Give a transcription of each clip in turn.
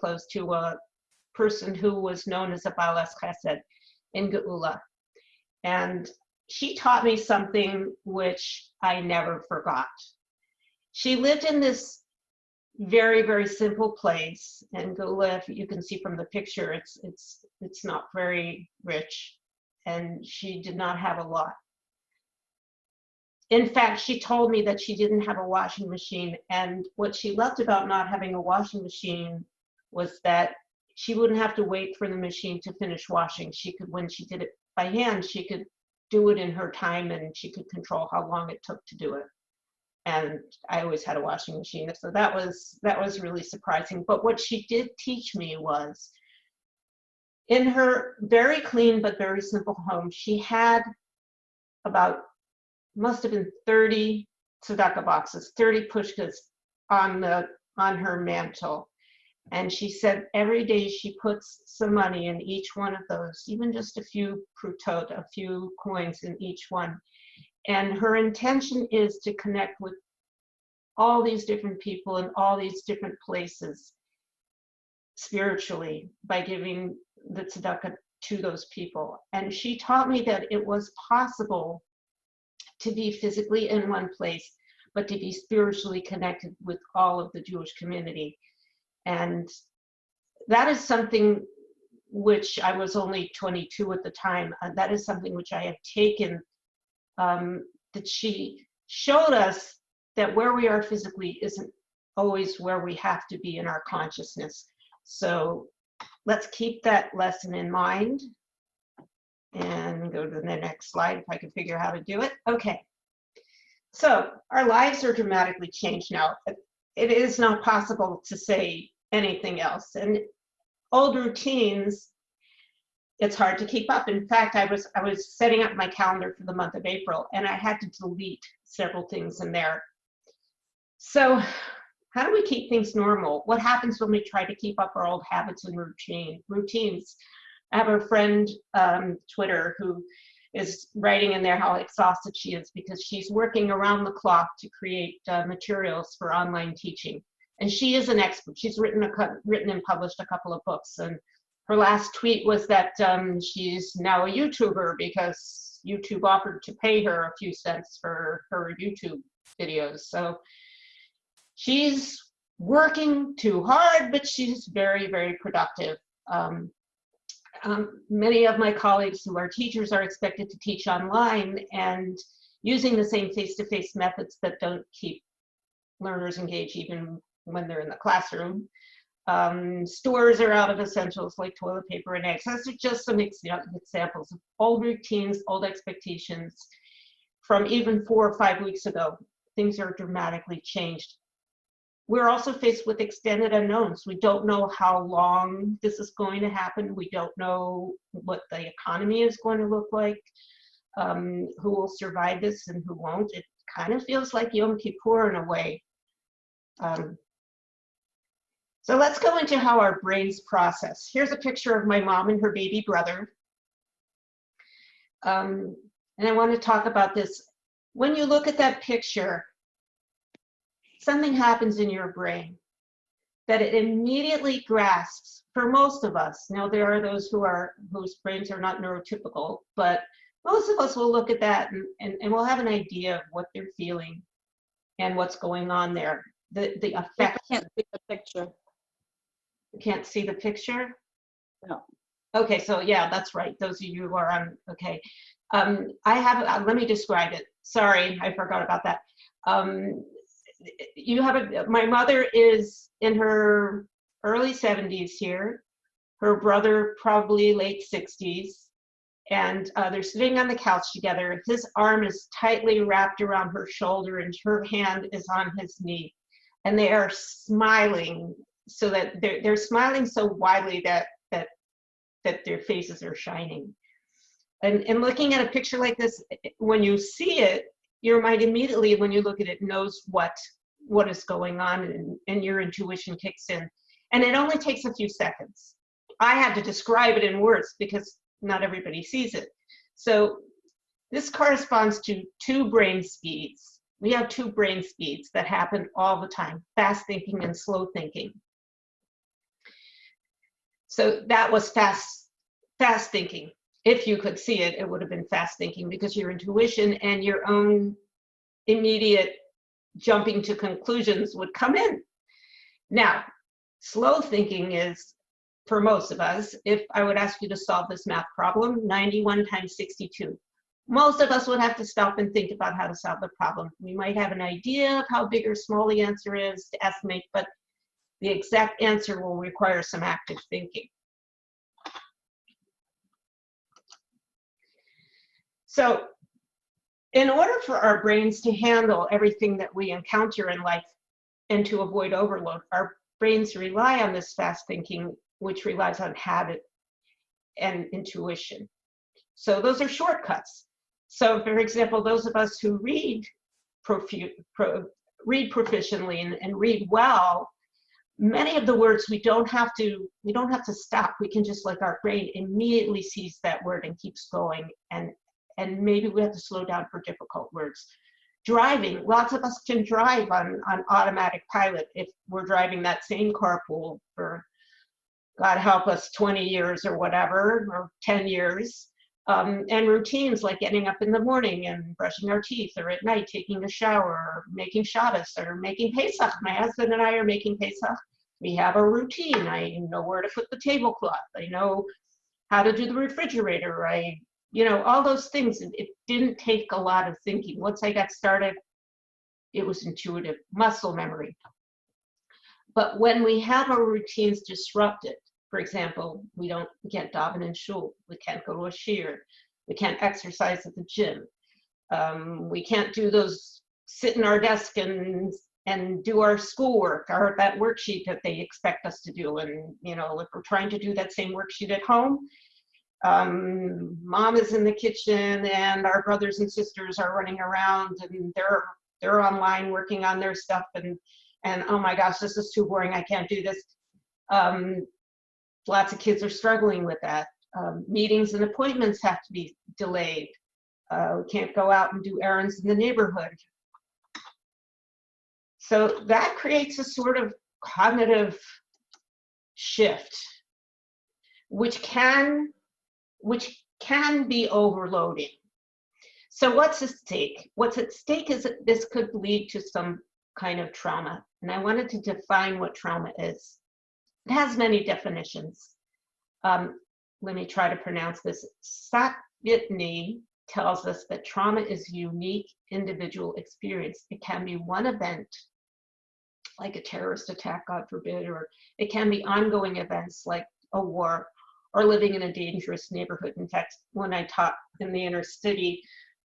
clothes to a person who was known as a Balas Chesed in Geula. And she taught me something which I never forgot. She lived in this very, very simple place. in Geula, if you can see from the picture, it's, it's, it's not very rich. And she did not have a lot. In fact, she told me that she didn't have a washing machine. And what she loved about not having a washing machine was that she wouldn't have to wait for the machine to finish washing. She could, when she did it by hand, she could do it in her time and she could control how long it took to do it. And I always had a washing machine. So that was, that was really surprising. But what she did teach me was in her very clean but very simple home, she had about, must have been 30 tzedakah boxes, 30 pushkas on the on her mantle. And she said every day she puts some money in each one of those, even just a few prutot, a few coins in each one. And her intention is to connect with all these different people in all these different places spiritually by giving the tzedakah to those people. And she taught me that it was possible to be physically in one place, but to be spiritually connected with all of the Jewish community. And that is something which I was only 22 at the time. Uh, that is something which I have taken, um, that she showed us that where we are physically isn't always where we have to be in our consciousness. So let's keep that lesson in mind and go to the next slide if I can figure out how to do it. Okay. So our lives are dramatically changed now it is not possible to say anything else. And old routines, it's hard to keep up. In fact, I was I was setting up my calendar for the month of April and I had to delete several things in there. So how do we keep things normal? What happens when we try to keep up our old habits and routine routines? I have a friend, um, Twitter, who is writing in there how exhausted she is because she's working around the clock to create uh, materials for online teaching. And she is an expert. She's written a written and published a couple of books. And her last tweet was that um, she's now a YouTuber because YouTube offered to pay her a few cents for her YouTube videos. So she's working too hard, but she's very, very productive. Um, um, many of my colleagues who are teachers are expected to teach online and using the same face-to-face -face methods that don't keep learners engaged even when they're in the classroom. Um, stores are out of essentials like toilet paper and eggs. Those are just some examples of old routines, old expectations from even four or five weeks ago. Things are dramatically changed we're also faced with extended unknowns. We don't know how long this is going to happen. We don't know what the economy is going to look like, um, who will survive this and who won't. It kind of feels like Yom Kippur in a way. Um, so let's go into how our brains process. Here's a picture of my mom and her baby brother. Um, and I want to talk about this. When you look at that picture, something happens in your brain that it immediately grasps for most of us. Now there are those who are whose brains are not neurotypical, but most of us will look at that and, and, and we'll have an idea of what they're feeling and what's going on there. The the effect. I can't see the picture. You can't see the picture? No. Okay, so yeah, that's right. Those of you who are on, okay. Um, I have, uh, let me describe it. Sorry, I forgot about that. Um, you have a, my mother is in her early 70s here, her brother probably late 60s, and uh, they're sitting on the couch together. His arm is tightly wrapped around her shoulder and her hand is on his knee. And they are smiling so that they're, they're smiling so widely that, that, that their faces are shining. And, and looking at a picture like this, when you see it, your mind immediately, when you look at it, knows what what is going on and, and your intuition kicks in. And it only takes a few seconds. I had to describe it in words because not everybody sees it. So this corresponds to two brain speeds. We have two brain speeds that happen all the time, fast thinking and slow thinking. So that was fast, fast thinking. If you could see it, it would have been fast thinking because your intuition and your own immediate jumping to conclusions would come in. Now, slow thinking is for most of us, if I would ask you to solve this math problem, 91 times 62. Most of us would have to stop and think about how to solve the problem. We might have an idea of how big or small the answer is to estimate, but the exact answer will require some active thinking. So in order for our brains to handle everything that we encounter in life and to avoid overload, our brains rely on this fast thinking, which relies on habit and intuition. So those are shortcuts. So for example, those of us who read, profu pro read proficiently and, and read well, many of the words we don't have to we don't have to stop we can just like our brain immediately sees that word and keeps going and and maybe we have to slow down for difficult words driving lots of us can drive on on automatic pilot if we're driving that same carpool for god help us 20 years or whatever or 10 years um, and routines like getting up in the morning and brushing our teeth or at night taking a shower or making Shabbos or making Pesach. My husband and I are making Pesach. We have a routine. I know where to put the tablecloth. I know how to do the refrigerator. I, you know, all those things. It didn't take a lot of thinking. Once I got started, it was intuitive, muscle memory. But when we have our routines disrupted, for example, we don't we can't daven in shul, we can't go to a shiur, we can't exercise at the gym, um, we can't do those sit in our desk and and do our schoolwork or that worksheet that they expect us to do. And you know, if we're trying to do that same worksheet at home, um, mom is in the kitchen and our brothers and sisters are running around and they're they're online working on their stuff and and oh my gosh, this is too boring. I can't do this. Um, lots of kids are struggling with that. Um, meetings and appointments have to be delayed. Uh, we can't go out and do errands in the neighborhood. So that creates a sort of cognitive shift, which can, which can be overloading. So what's at stake? What's at stake is that this could lead to some kind of trauma. And I wanted to define what trauma is. It has many definitions. Um, let me try to pronounce this. Satyajit tells us that trauma is unique individual experience. It can be one event, like a terrorist attack, God forbid, or it can be ongoing events like a war or living in a dangerous neighborhood. In fact, when I taught in the inner city,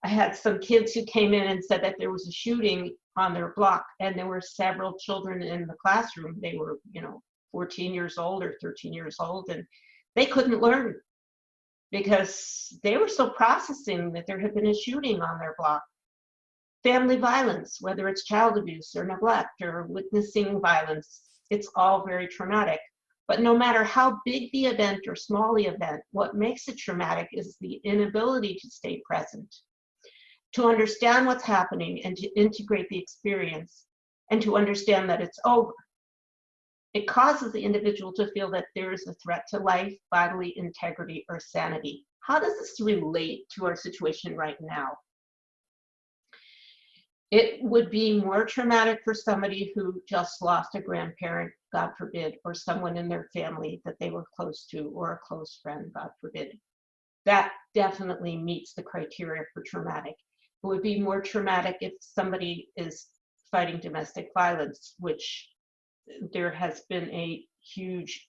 I had some kids who came in and said that there was a shooting on their block and there were several children in the classroom. They were, you know, 14 years old or 13 years old, and they couldn't learn because they were still processing that there had been a shooting on their block. Family violence, whether it's child abuse or neglect or witnessing violence, it's all very traumatic. But no matter how big the event or small the event, what makes it traumatic is the inability to stay present, to understand what's happening and to integrate the experience, and to understand that it's over. It causes the individual to feel that there is a threat to life, bodily integrity, or sanity. How does this relate to our situation right now? It would be more traumatic for somebody who just lost a grandparent, God forbid, or someone in their family that they were close to, or a close friend, God forbid. That definitely meets the criteria for traumatic. It would be more traumatic if somebody is fighting domestic violence, which there has been a huge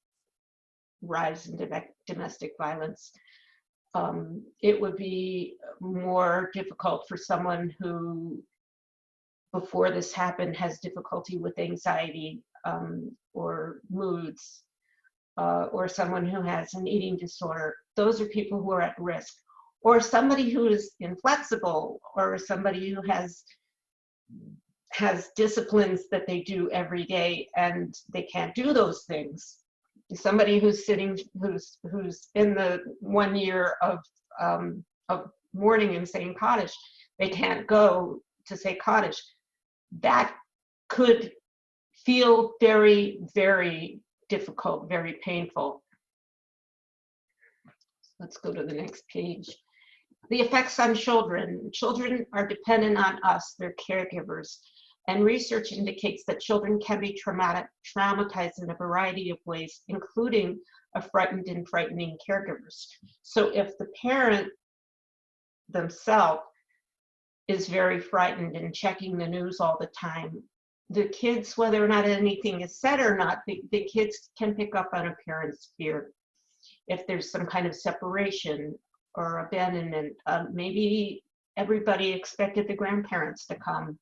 rise in domestic violence. Um, it would be more difficult for someone who, before this happened, has difficulty with anxiety um, or moods, uh, or someone who has an eating disorder. Those are people who are at risk. Or somebody who is inflexible, or somebody who has has disciplines that they do every day and they can't do those things. Somebody who's sitting, who's who's in the one year of um, of mourning and saying Kaddish, they can't go to say Kaddish. That could feel very, very difficult, very painful. let's go to the next page. The effects on children. Children are dependent on us, their caregivers. And research indicates that children can be traumatic, traumatized in a variety of ways, including a frightened and frightening caregivers. So if the parent themselves is very frightened and checking the news all the time, the kids, whether or not anything is said or not, the, the kids can pick up on a parent's fear. If there's some kind of separation or abandonment, um, maybe everybody expected the grandparents to come,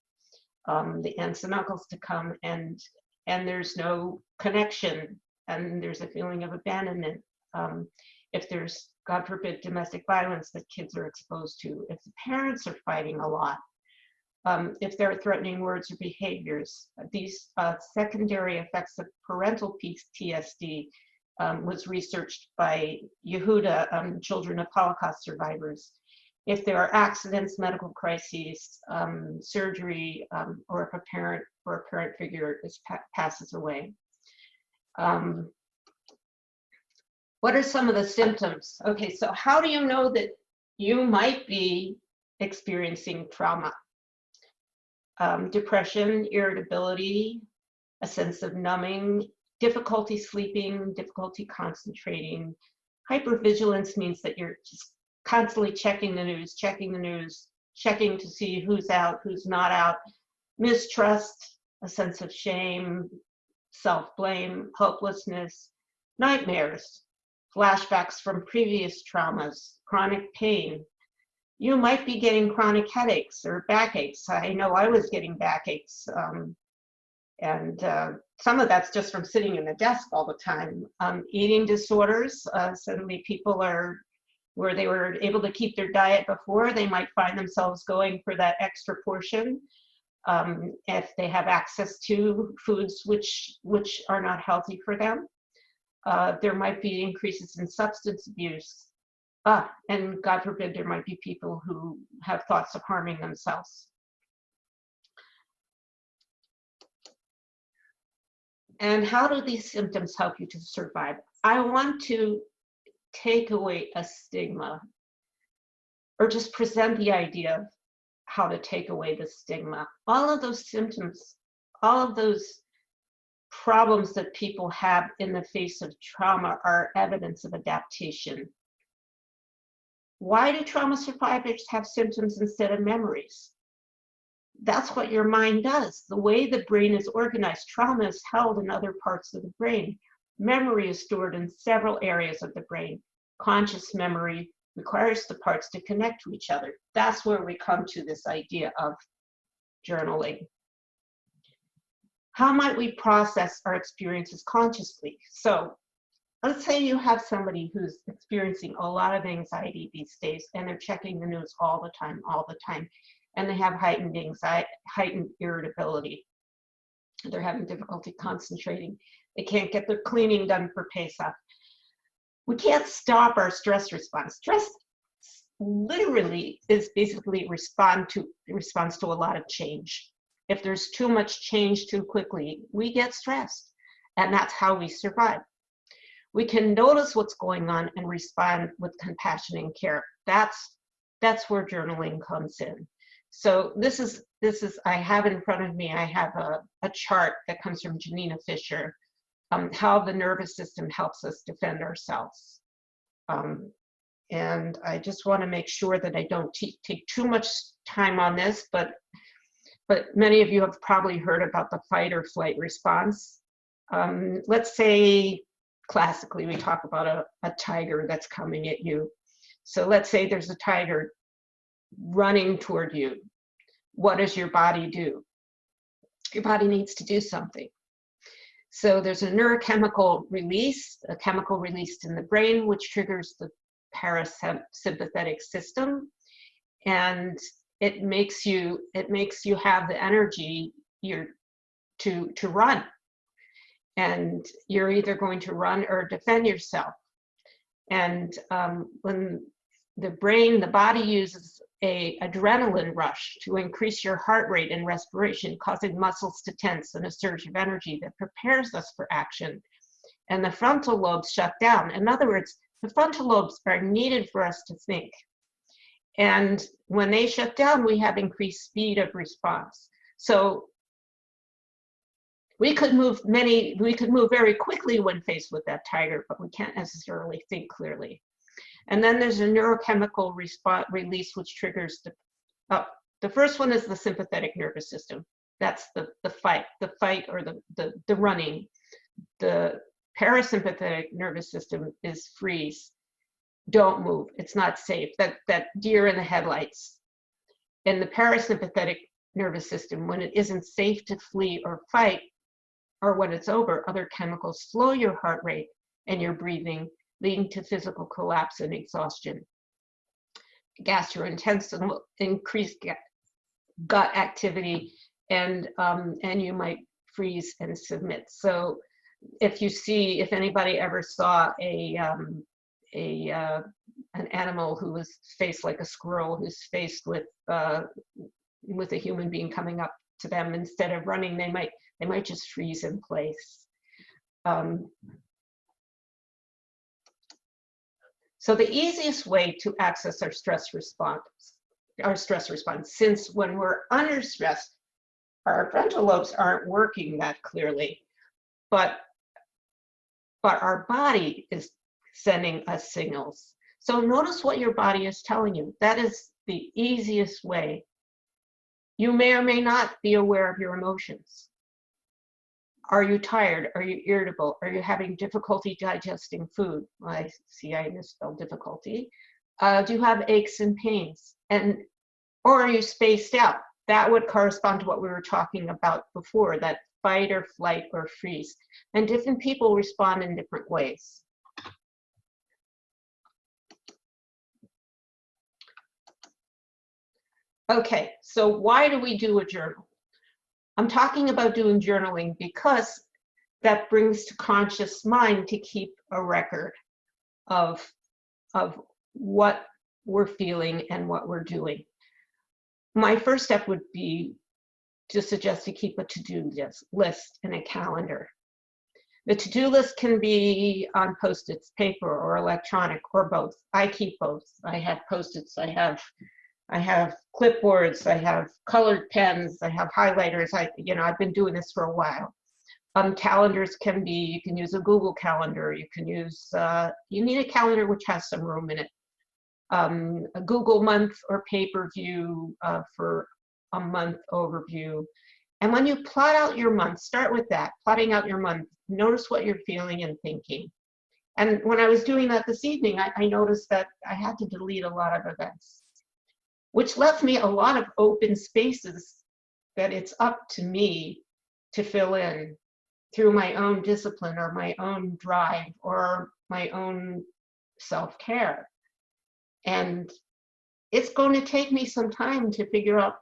um, the aunts and uncles to come, and and there's no connection, and there's a feeling of abandonment. Um, if there's, God forbid, domestic violence that kids are exposed to, if the parents are fighting a lot, um, if there are threatening words or behaviors. These uh, secondary effects of parental PTSD um, was researched by Yehuda, um, children of Holocaust survivors. If there are accidents, medical crises, um, surgery, um, or if a parent or a parent figure is, pa passes away. Um, what are some of the symptoms? Okay, so how do you know that you might be experiencing trauma? um, depression, irritability, a sense of numbing, difficulty sleeping, difficulty concentrating. Hypervigilance means that you're just constantly checking the news, checking the news, checking to see who's out, who's not out. Mistrust, a sense of shame, self-blame, hopelessness, nightmares, flashbacks from previous traumas, chronic pain, you might be getting chronic headaches or backaches. I know I was getting backaches. Um, and uh, some of that's just from sitting in the desk all the time. Um, eating disorders, uh, suddenly people are where they were able to keep their diet before, they might find themselves going for that extra portion. Um, if they have access to foods which, which are not healthy for them. Uh, there might be increases in substance abuse, Ah, and God forbid there might be people who have thoughts of harming themselves. And how do these symptoms help you to survive? I want to take away a stigma or just present the idea of how to take away the stigma. All of those symptoms, all of those problems that people have in the face of trauma are evidence of adaptation. Why do trauma survivors have symptoms instead of memories? That's what your mind does. The way the brain is organized, trauma is held in other parts of the brain. Memory is stored in several areas of the brain. Conscious memory requires the parts to connect to each other. That's where we come to this idea of journaling. How might we process our experiences consciously? So let's say you have somebody who's experiencing a lot of anxiety these days and they're checking the news all the time, all the time, and they have heightened anxiety, heightened irritability. They're having difficulty concentrating. They can't get their cleaning done for Pesach. We can't stop our stress response. Stress literally is basically respond to responds to a lot of change. If there's too much change too quickly, we get stressed, and that's how we survive we can notice what's going on and respond with compassion and care. That's that's where journaling comes in. So this is this is I have in front of me. I have a, a chart that comes from Janina Fisher, um, how the nervous system helps us defend ourselves. Um, and I just want to make sure that I don't take too much time on this, but but many of you have probably heard about the fight or flight response. Um, let's say classically we talk about a, a tiger that's coming at you. So let's say there's a tiger running toward you. What does your body do? Your body needs to do something. So there's a neurochemical release, a chemical released in the brain, which triggers the parasympathetic system. And it makes you, it makes you have the energy you're, to, to run and you're either going to run or defend yourself. And um, when the brain, the body uses a adrenaline rush to increase your heart rate and respiration, causing muscles to tense and a surge of energy that prepares us for action. And the frontal lobes shut down. In other words, The frontal lobes are needed for us to think. And when they shut down, we have increased speed of response. So we could move many, we could move very quickly when faced with that tiger, but we can't necessarily think clearly. And then there's a neurochemical response release which triggers the, uh, the first one is the sympathetic nervous system. That's the, the fight, the fight or the, the, the running. The parasympathetic nervous system is freeze. Don't move, it's not safe. That, that deer in the headlights. And the parasympathetic nervous system, when it isn't safe to flee or fight, or when it's over, other chemicals slow your heart rate and your breathing, leading to physical collapse and exhaustion. Gastrointestinal increased gut activity, and um, and you might freeze and submit. So, if you see, if anybody ever saw a um, a uh, an animal who was faced like a squirrel, who's faced with uh, with a human being coming up to them, instead of running, they might they might just freeze in place. Um, so the easiest way to access our stress response, our stress response, since when we're under stress, our frontal lobes aren't working that clearly, but but our body is sending us signals. So notice what your body is telling you. That is the easiest way. You may or may not be aware of your emotions. Are you tired? Are you irritable? Are you having difficulty digesting food? I see I misspelled difficulty. Uh, do you have aches and pains? And or are you spaced out? That would correspond to what we were talking about before, that fight or flight or freeze. And different people respond in different ways. Okay, so why do we do a journal? I'm talking about doing journaling because that brings to conscious mind to keep a record of, of what we're feeling and what we're doing. My first step would be to suggest to keep a to-do list, in a calendar. The to-do list can be on post-its, paper or electronic or both. I keep both. I have post-its, I have I have clipboards, I have colored pens, I have highlighters. I, you know, I've been doing this for a while. Um, calendars can be, you can use a Google calendar, you can use, uh, you need a calendar which has some room in it. Um, a Google month or pay-per-view uh, for a month overview. And when you plot out your month, start with that, plotting out your month, notice what you're feeling and thinking. And when I was doing that this evening, I, I noticed that I had to delete a lot of events which left me a lot of open spaces that it's up to me to fill in through my own discipline or my own drive or my own self-care. And it's going to take me some time to figure out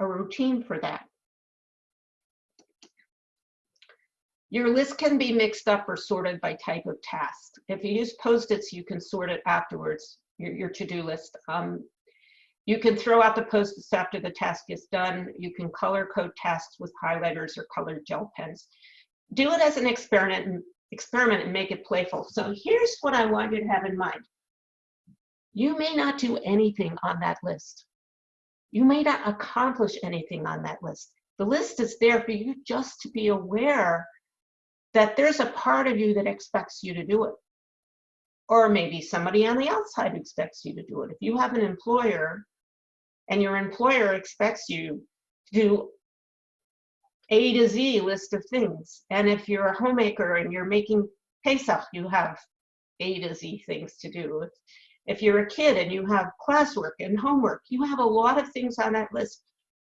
a routine for that. Your list can be mixed up or sorted by type of task. If you use Post-its, you can sort it afterwards, your, your to-do list. Um, you can throw out the post-its after the task is done. You can color code tasks with highlighters or colored gel pens. Do it as an experiment experiment and make it playful. So here's what I want you to have in mind. You may not do anything on that list. You may not accomplish anything on that list. The list is there for you just to be aware that there's a part of you that expects you to do it. Or maybe somebody on the outside expects you to do it. If you have an employer and your employer expects you to do A to Z list of things. And if you're a homemaker and you're making Pesach, you have A to Z things to do. If you're a kid and you have classwork and homework, you have a lot of things on that list.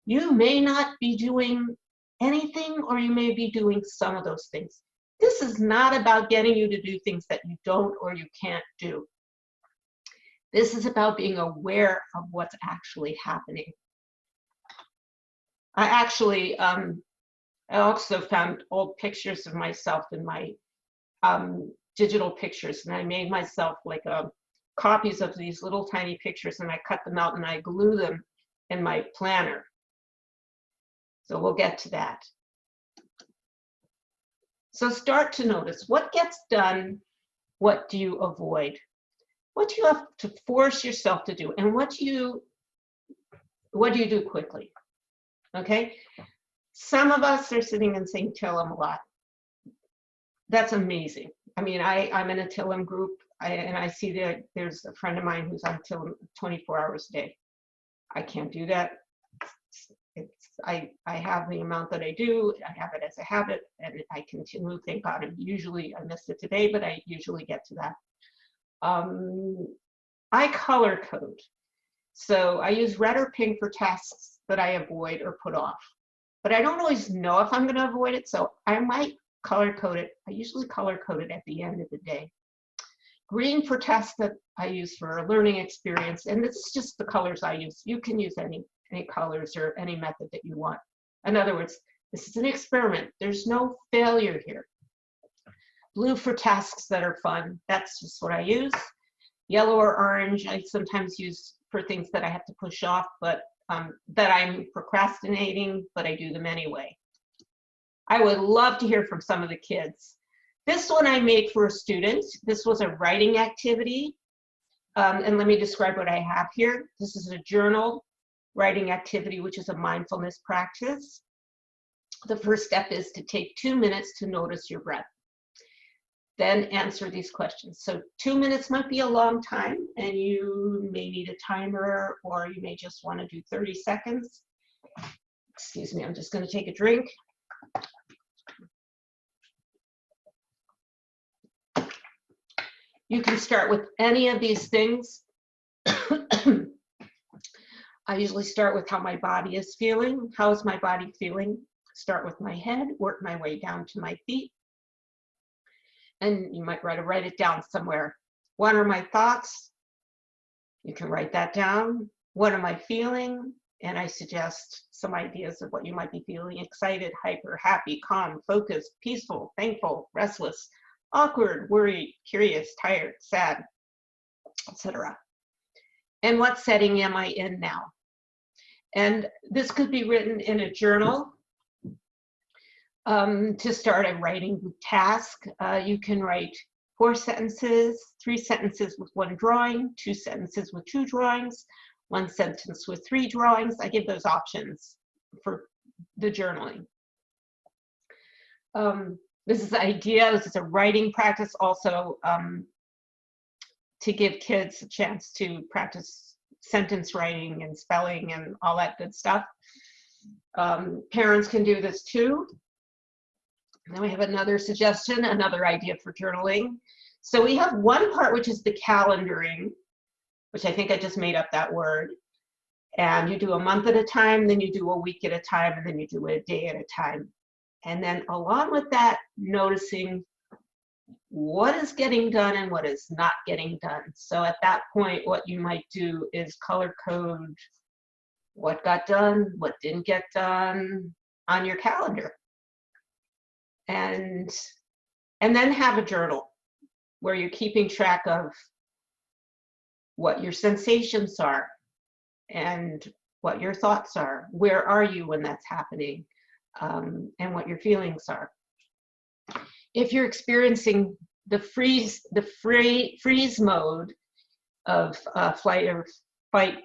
You may not be doing anything or you may be doing some of those things. This is not about getting you to do things that you don't or you can't do. This is about being aware of what's actually happening. I actually, um, I also found old pictures of myself in my um, digital pictures, and I made myself like a, um, copies of these little tiny pictures, and I cut them out and I glue them in my planner. So we'll get to that. So start to notice what gets done, what do you avoid? What you have to force yourself to do? And what do you, what do you do quickly? Okay? Some of us are sitting and saying Tillim a lot. That's amazing. I mean, I, I'm in a Tillim group I, and I see that there's a friend of mine who's on Tillim 24 hours a day. I can't do that. It's, I, I have the amount that I do, I have it as a habit, and I continue, thank God, and usually, I missed it today, but I usually get to that. Um, I color code. So I use red or pink for tasks that I avoid or put off. But I don't always know if I'm gonna avoid it, so I might color code it. I usually color code it at the end of the day. Green for tasks that I use for a learning experience, and this is just the colors I use. You can use any any colors or any method that you want. In other words, this is an experiment. There's no failure here. Blue for tasks that are fun. That's just what I use. Yellow or orange, I sometimes use for things that I have to push off, but um, that I'm procrastinating, but I do them anyway. I would love to hear from some of the kids. This one I made for a student. This was a writing activity. Um, and let me describe what I have here. This is a journal writing activity, which is a mindfulness practice. The first step is to take two minutes to notice your breath. Then answer these questions. So two minutes might be a long time and you may need a timer or you may just want to do 30 seconds. Excuse me, I'm just going to take a drink. You can start with any of these things. I usually start with how my body is feeling. How is my body feeling? Start with my head, work my way down to my feet. And you might write, write it down somewhere. What are my thoughts? You can write that down. What am I feeling? And I suggest some ideas of what you might be feeling excited, hyper, happy, calm, focused, peaceful, thankful, restless, awkward, worried, curious, tired, sad, etc. And what setting am I in now? And this could be written in a journal. Um, to start a writing task, uh, you can write four sentences, three sentences with one drawing, two sentences with two drawings, one sentence with three drawings. I give those options for the journaling. Um, this is idea, this is a writing practice also um, to give kids a chance to practice sentence writing and spelling and all that good stuff. Um, parents can do this too. And then we have another suggestion, another idea for journaling. So we have one part which is the calendaring, which I think I just made up that word. And you do a month at a time, then you do a week at a time, and then you do a day at a time. And then along with that, noticing what is getting done and what is not getting done. So at that point, what you might do is color code what got done, what didn't get done on your calendar. And, and then have a journal where you're keeping track of what your sensations are and what your thoughts are. Where are you when that's happening? um, and what your feelings are. If you're experiencing the freeze, the free, freeze mode of uh, flight or fight,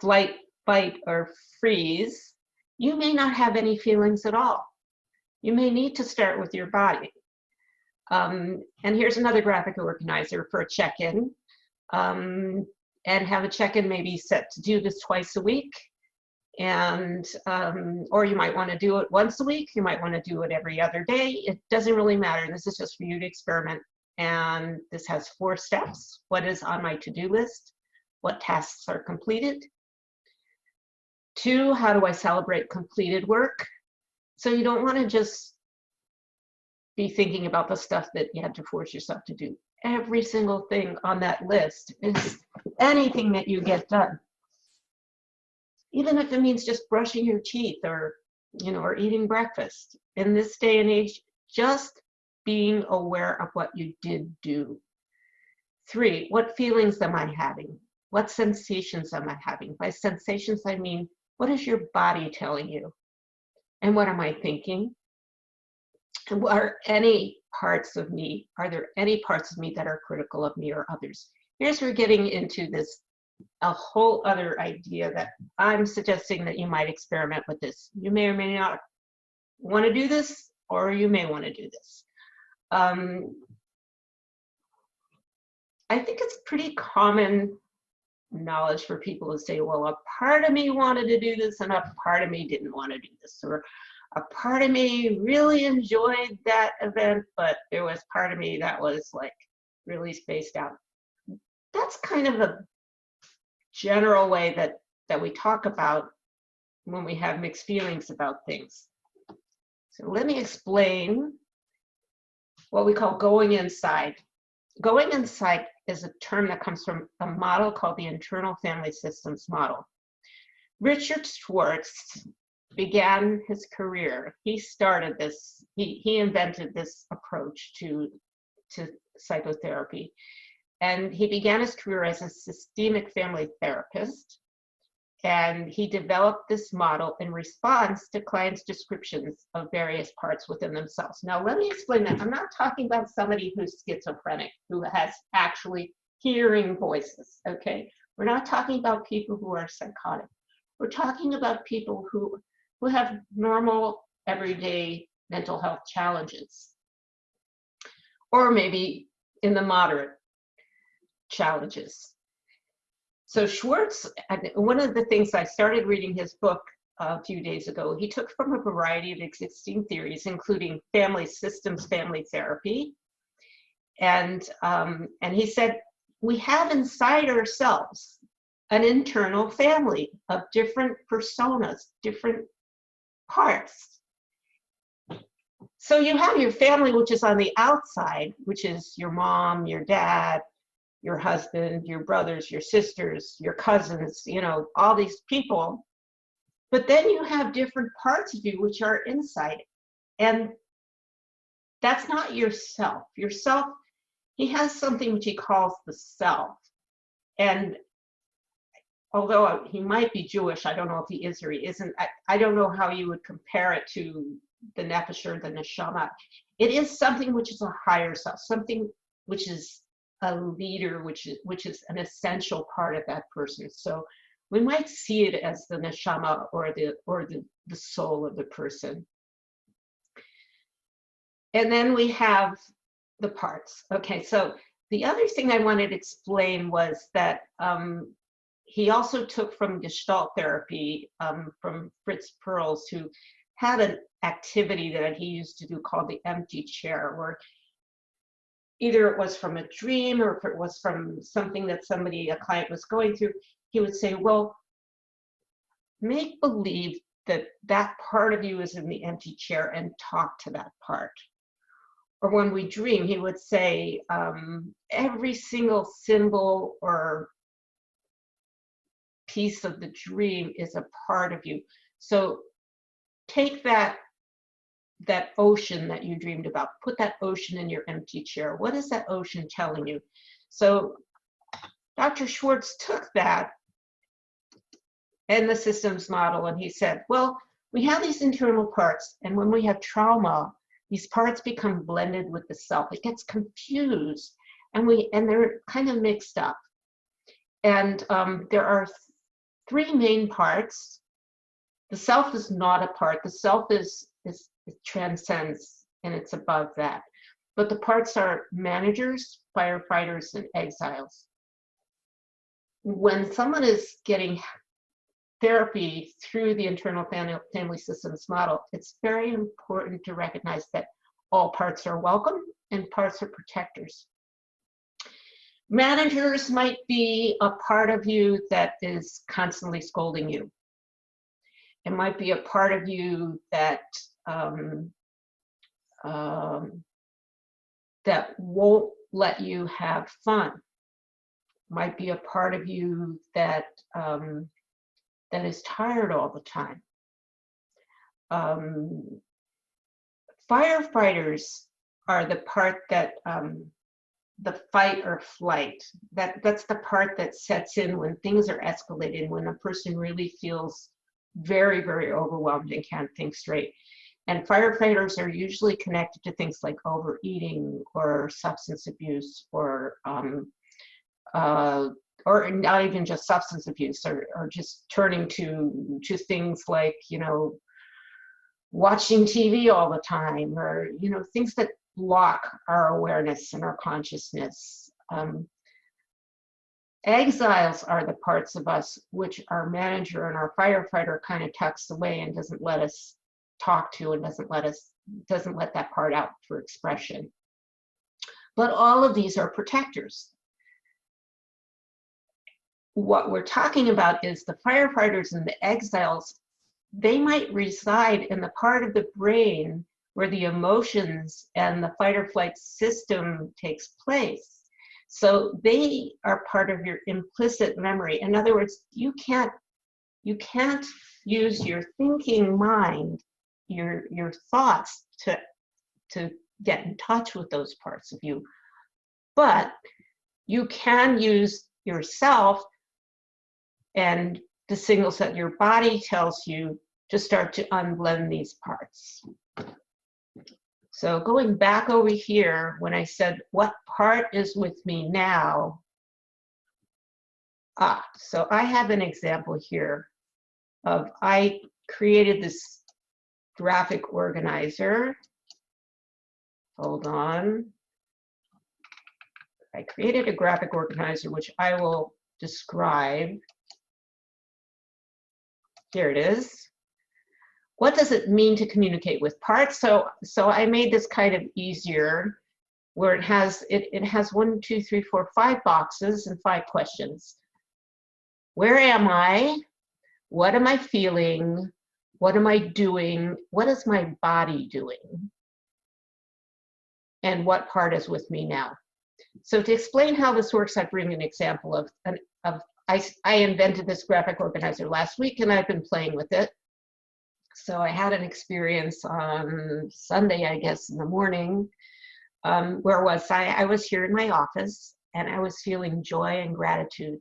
flight, fight, or freeze, you may not have any feelings at all. You may need to start with your body. Um, and here's another graphic organizer for a check-in. Um, and have a check-in maybe set to do this twice a week. And um, or you might want to do it once a week you might want to do it every other day. It doesn't really matter this is just for you to experiment. And this has four steps. What is on my to-do list? What tasks are completed? Two how do i celebrate completed work so you don't want to just be thinking about the stuff that you had to force yourself to do. Every single thing on that list is anything that you get done. Even if it means just brushing your teeth or you know or eating breakfast. In this day and age just being aware of what you did do. Three what feelings am i having? What sensations am i having? By sensations i mean what is your body telling you and what am i thinking are any parts of me, are there any parts of me that are critical of me or others? Here's we're getting into this, a whole other idea that I'm suggesting that you might experiment with this. You may or may not want to do this, or you may want to do this. Um, I think it's pretty common knowledge for people to say, well, a part of me wanted to do this and a part of me didn't want to do this. Or a part of me really enjoyed that event, but there was part of me that was like really spaced out. That's kind of a general way that, that we talk about when we have mixed feelings about things. So let me explain what we call going inside. Going inside is a term that comes from a model called the internal family systems model. Richard Schwartz began his career. He started this, he, he invented this approach to, to psychotherapy. And he began his career as a systemic family therapist. And he developed this model in response to clients' descriptions of various parts within themselves. Now, let me explain that. I'm not talking about somebody who's schizophrenic, who has actually hearing voices, okay? We're not talking about people who are psychotic. We're talking about people who, who have normal, everyday mental health challenges. Or maybe in the moderate challenges. So Schwartz, one of the things I started reading his book a few days ago, he took from a variety of existing theories, including family systems, family therapy. And, um, and he said, we have inside ourselves an internal family of different personas, different parts. So you have your family, which is on the outside, which is your mom, your dad, your husband, your brothers, your sisters, your cousins, you know, all these people. But then you have different parts of you which are inside. And that's not yourself. Yourself, he has something which he calls the self. And although he might be Jewish, I don't know if he is or he isn't. I, I don't know how you would compare it to the nefesh or the neshama. It is something which is a higher self, something which is a leader, which is which is an essential part of that person. So we might see it as the neshama or the or the, the soul of the person. And then we have the parts. Okay, so the other thing I wanted to explain was that um, he also took from Gestalt therapy um, from Fritz Perls, who had an activity that he used to do called the empty chair, where either it was from a dream or if it was from something that somebody, a client was going through, he would say, well, make believe that that part of you is in the empty chair and talk to that part. Or when we dream, he would say, um, every single symbol or piece of the dream is a part of you. So take that that ocean that you dreamed about. Put that ocean in your empty chair. What is that ocean telling you? So Dr. Schwartz took that and the systems model and he said, well, we have these internal parts and when we have trauma, these parts become blended with the self. It gets confused and we and they're kind of mixed up. And um, there are three main parts. The self is not a part. The self is is it transcends and it's above that. But the parts are managers, firefighters, and exiles. When someone is getting therapy through the internal family, systems model, it's very important to recognize that all parts are welcome and parts are protectors. Managers might be a part of you that is constantly scolding you. It might be a part of you that um, um, that won't let you have fun. Might be a part of you that um, that is tired all the time. Um, firefighters are the part that um, the fight or flight. That that's the part that sets in when things are escalating, when a person really feels very, very overwhelmed and can't think straight And firefighters are usually connected to things like overeating or substance abuse or um, uh, or not even just substance abuse or, or just turning to to things like you know watching TV all the time or you know things that block our awareness and our consciousness. Um, exiles are the parts of us which our manager and our firefighter kind of tucks away and doesn't let us talk to and doesn't let us doesn't let that part out for expression. But all of these are protectors. What we're talking about is the firefighters and the exiles, they might reside in the part of the brain where the emotions and the fight or flight system takes place. So they are part of your implicit memory. In other words, you can't you can't use your thinking mind your your thoughts to to get in touch with those parts of you. But you can use yourself and the signals that your body tells you to start to unblend these parts. So going back over here when i said what part is with me now? Ah so i have an example here of i created this graphic organizer. Hold on. I created a graphic organizer, which I will describe. Here it is. What does it mean to communicate with parts? So, so I made this kind of easier where it has, it, it has one, two, three, four, five boxes and five questions. Where am I? What am I feeling? What am I doing? What is my body doing? And what part is with me now? So to explain how this works, I bring an example of, an, of I, I invented this graphic organizer last week and I've been playing with it. So I had an experience on Sunday, I guess, in the morning. Um, where was I? I was here in my office and I was feeling joy and gratitude.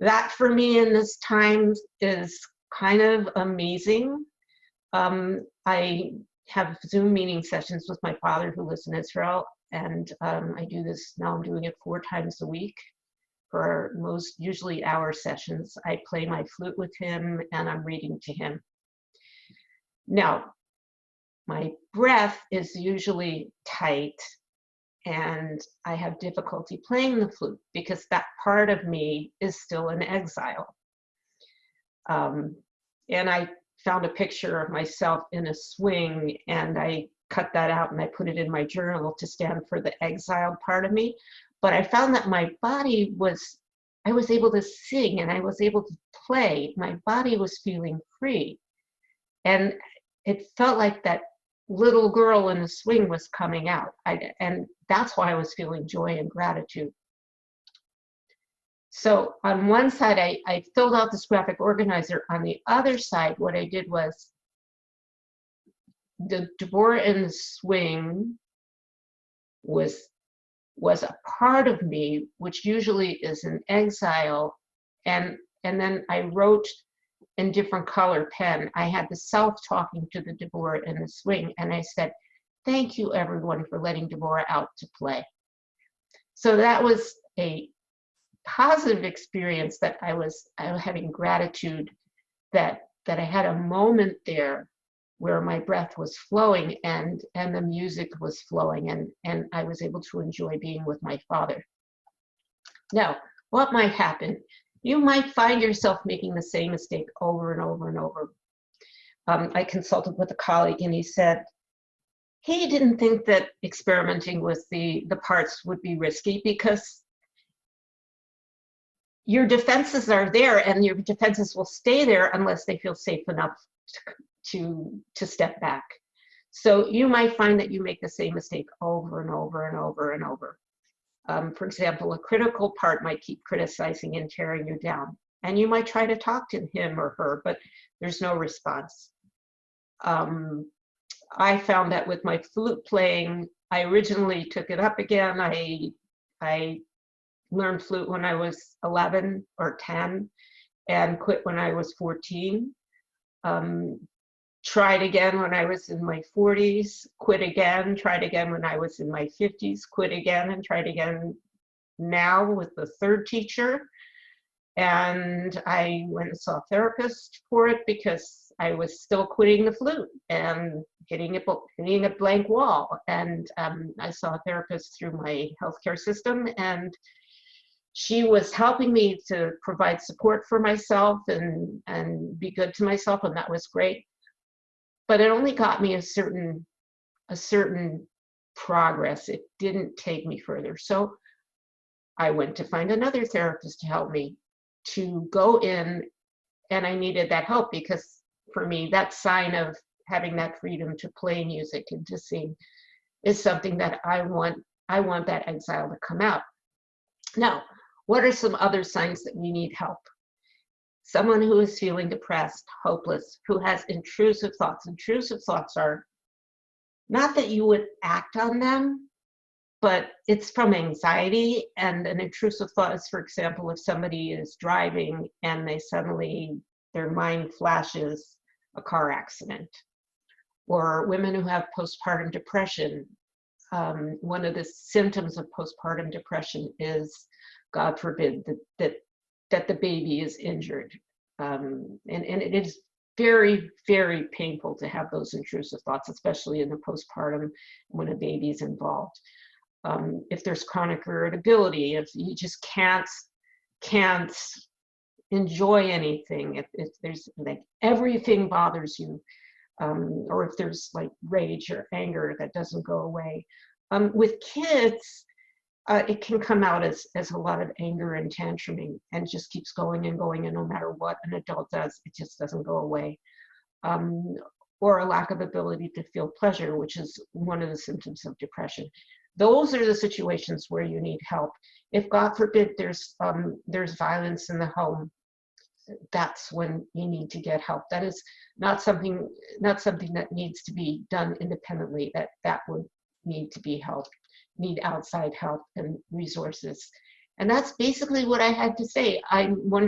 That for me in this time is kind of amazing. Um, I have Zoom meeting sessions with my father who lives in Israel, and um, I do this now. I'm doing it four times a week for most usually hour sessions. I play my flute with him, and I'm reading to him. Now, my breath is usually tight, and I have difficulty playing the flute because that part of me is still in exile. Um, and I found a picture of myself in a swing and I cut that out and I put it in my journal to stand for the exiled part of me. But I found that my body was, I was able to sing and I was able to play. My body was feeling free. And it felt like that little girl in the swing was coming out. I, and that's why I was feeling joy and gratitude. So on one side, I, I filled out this graphic organizer. On the other side, what I did was the Deborah in the swing was was a part of me, which usually is an exile. And and then I wrote in different color pen. I had the self talking to the Deborah in the swing, and I said, "Thank you, everyone, for letting Deborah out to play." So that was a positive experience that I was, I was having gratitude that that I had a moment there where my breath was flowing and and the music was flowing and and I was able to enjoy being with my father. Now, what might happen? You might find yourself making the same mistake over and over and over. Um, I consulted with a colleague and he said he didn't think that experimenting with the the parts would be risky because your defenses are there and your defenses will stay there unless they feel safe enough to, to, step back. So you might find that you make the same mistake over and over and over and over. Um, for example, a critical part might keep criticizing and tearing you down. And you might try to talk to him or her, but there's no response. Um, I found that with my flute playing, I originally took it up again. I, I learned flute when I was 11 or 10 and quit when I was 14. Um, tried again when I was in my 40s, quit again, tried again when I was in my 50s, quit again, and tried again now with the third teacher. And I went and saw a therapist for it because I was still quitting the flute and getting a, hitting a blank wall. And um, I saw a therapist through my healthcare system, and she was helping me to provide support for myself and and be good to myself, and that was great. But it only got me a certain a certain progress. It didn't take me further. So I went to find another therapist to help me to go in and I needed that help because for me that sign of having that freedom to play music and to sing is something that I want I want that exile to come out. Now, what are some other signs that we need help? Someone who is feeling depressed, hopeless, who has intrusive thoughts. Intrusive thoughts are not that you would act on them, but it's from anxiety. And an intrusive thought is, for example, if somebody is driving and they suddenly, their mind flashes a car accident. Or women who have postpartum depression. Um, one of the symptoms of postpartum depression is, God forbid, that, that, that the baby is injured. Um, and, and it is very, very painful to have those intrusive thoughts, especially in the postpartum when a baby is involved um, if there's chronic irritability, if you just can't can't enjoy anything, if, if there's like everything bothers you, um, or if there's like rage or anger that doesn't go away. Um, with kids, uh, it can come out as, as a lot of anger and tantruming and just keeps going and going and no matter what an adult does, it just doesn't go away. Um, or a lack of ability to feel pleasure, which is one of the symptoms of depression those are the situations where you need help. If God forbid there's um, there's violence in the home, that's when you need to get help. That is not something not something that needs to be done independently. That that would need to be help, need outside help and resources. And that's basically what I had to say. I'm wondering.